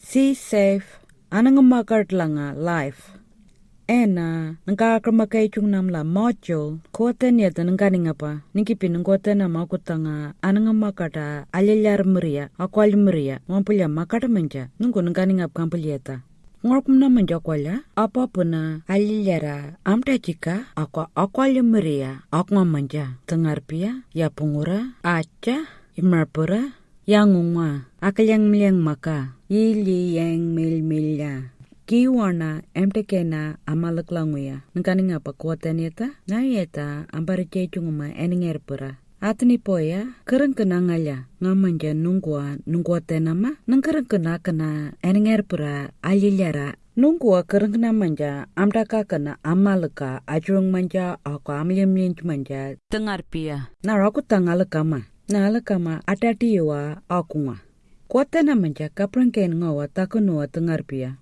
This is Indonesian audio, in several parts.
see safe. Anang makart langa life. Ena nangka kramakai chung namla module koten ya tan nangka ningapa. Ningkipi nangkoten na makutanga anang makata alilyar mria akwal mria mampulya makata manja nungko nangka ningap kampuleta ngorkum na manja kwala apa puna alilyara amta jika ako akwal mria akwa manja tengarpia ya pungura aca imarpura yang ngungwa akalyang milyang maka ili yang mil milya. Kiwana emtekena amalaklangwya ngkani ngapa kuataneta ngayeta ambariche chunguma eningerpura atni poya kereng kena ngaya ngamanja nungkua nungkua tenama nang kereng kena kena eningerpura alilyara nungkua kereng kena manja amdaka kena amalaka ajurung manja aku amlyam manja tengar pia. Naraku tangalaka ma nalakama atatiwa akunga kwatana manja kaprangken ngawa takunuwa tengarpia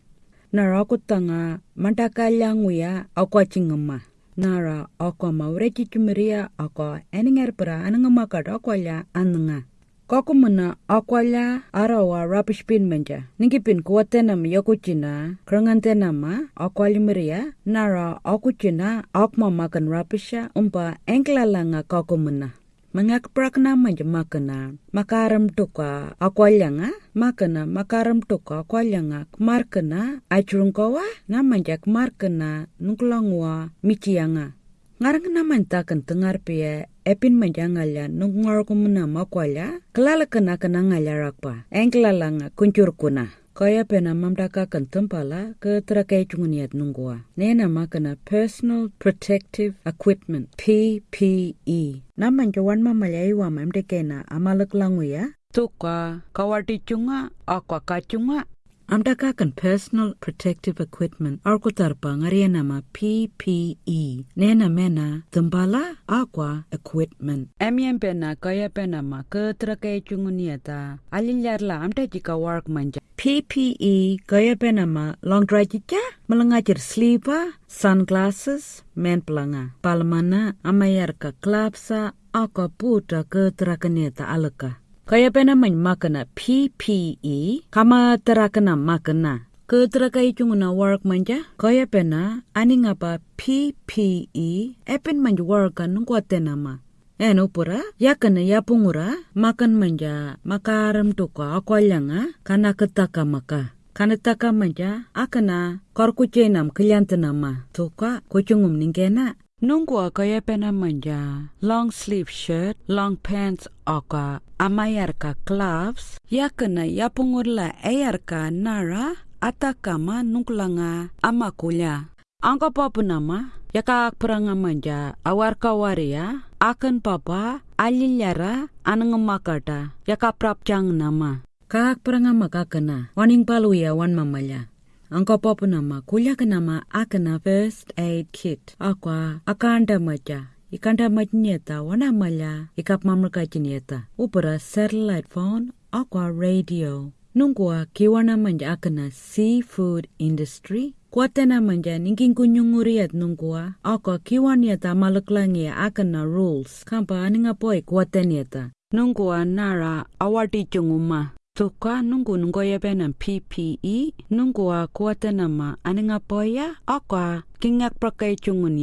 nara aku tanga mantakalyanguya akwa chingama nara akwa maureki chumiria akwa eningerpra anangama kad akwalya ananga kokumuna akwalya arawa rubbish bin manja ningipin kuwatenam yakuchina krangantenama akwalimiria. Nara akuchina akma makan rubbisha umpa englalanga kokumuna mangak prakna manja makana makaram tuka akwalyanga makana makaram tuka akwalyanga markana ajrungkawa na manja markana nuklangwa michianga ngarang na mantakan tengar pia epin manja ngalya nungngor kumuna makwalya kelala kena kena ngalya rakpa. Engklalanga kuncur kuna kaya pena mamdaka kan tempala ke terakai cunguniat nunggua. Nena makana personal protective equipment PPE. Naman jawan mamalai wa mamdekena amalak langu ya. Tuka kawati cunga akwa kacunga Amdaka kan personal protective equipment arko tarpa ngaria nama PPE. Nena mena tembala aqua equipment. Emien pena kaya pena ma ke terakai cunguniata. Alilyar la amda jika work manja. PPE kaya pena ma long dry chicha melengajir sleeper, sunglasses, men pelanga. Palmana amayar ka klapsa aqua puta ke terakaniata alaka. Kaya pena man makana PPE kama terakana makana. Ke terakai cunguna work manja kaya pena ani ngapa PPE epen manja work kan nama. Eno pura yakana yapungura makan manja makaram tuka akwalyanga kana ketaka maka. Kana taka manja akana korkucenam kelyantanama tuka kucungum ningkena Nungkua kaya pena manja long sleeve shirt, long pants oka amayarka gloves, yakana yapungurla ayarka nara atakama nungkulanga amakulya. Angka papa nama yaka peranga manja awarka waria akan papa alilyara anangamakata yaka prapchang nama. Kak peranga makakana waning paluya wan mamaya. Angka papa nama kulya nama akana first aid kit akwa akanda maja ikanda majnyeta wana mala ikap mamlaka jinyeta upara satellite phone akwa radio. Nungwa kiwana manja akana seafood industry. Kuatena manja ningking kunyunguriat nungkua akwa kiwaniata malaklangia akana rules. Kampa aninga poi kuateniata nungkua nara awati chunguma. Tuka nunggu nunggu ya benam PPE nunggu a kuata nama aninga poya akwa kingak prakai chungun.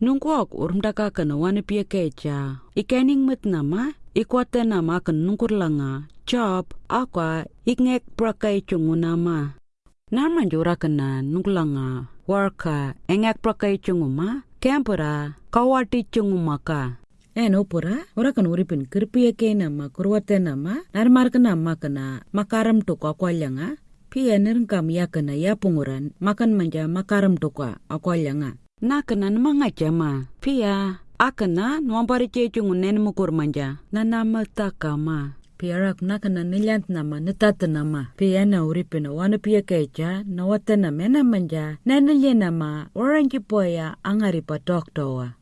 Nunggu ak urmdaka kana wana pia keja. Ikening mit nama ikuata nama kan nungkur langa job akwa ikngek prakai chungun nama. Narman jura kana nunglanga worka engak prakai chunguma kempura kawati chungumaka. eno pura ora kan uripin kirpiya ke nama kurwate nama narmar kana makana makaram to ko kwalyanga pia nirng kam ya kana ya punguran makan manja makaram to ko akwalyanga na kana manga jama pia akana nuampari che chungun nen mukur manja. Na nama takama piarak nakana nilyant nama nitat nama pia na uripin wana pia keja na wata na mena manja. Na nilye nama orangi poya angari pa doktowa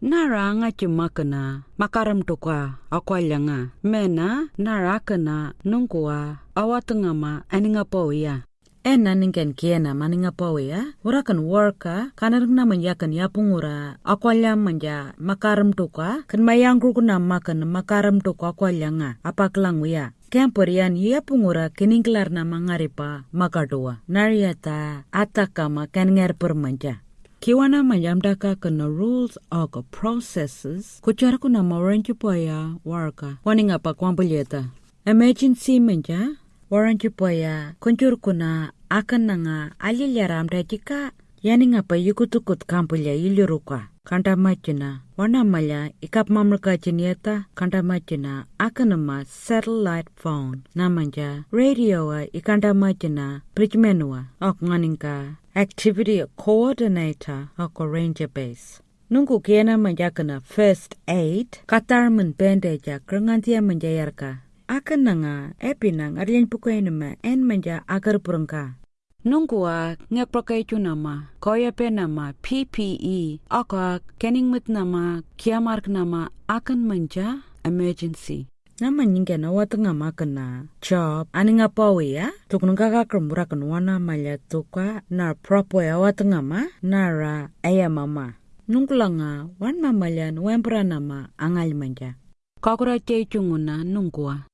nara nga makana makaram toka akwalyanga mena nara kana nungkua awatengama aninga poya ena ningen kiena maninga poya urakan worka kanarang na manyakan yapungura akwalya manja makaram toka kan mayangkru kuna makan makaram toka akwalyanga apaklang ya Kemporian ia pungura kiningklar na mangaripa makadua. Nariata atakama kenger permanja. Kiwana majamdaka kana rules of processes kuchara kuna mawaranchi poya warka waninga pa kwambulieta. Emergency menja waranchi poya kunjur kuna akan nanga alilaramda jika yaninga pa yukutukut kampulya iluruka. Kanta machina wana malya ikap mamlaka jinieta kanta machina akanama satellite phone. Namanja radio wa ikanta machina prijmenua ok nganinka activity coordinator ako ranger base. Nungku kiana manjakana first aid katarman bandaja krangantia manjayarka akan nanga epinang aryan pukainama en manja agar purangka Nungkua ngekprokai chu nama, koya pe nama PPE, aka keningmit nama, kiamark nama akan manja emergency. Nama nyinga na wata nga makana job ani nga pawe ya? Tukun nga ka krumura kan wana malya tuka na propo ya wata nga ma nara aya mama. Nungkula nga wan mamalyan wempra nama angal manja kakura chay chunguna nungkua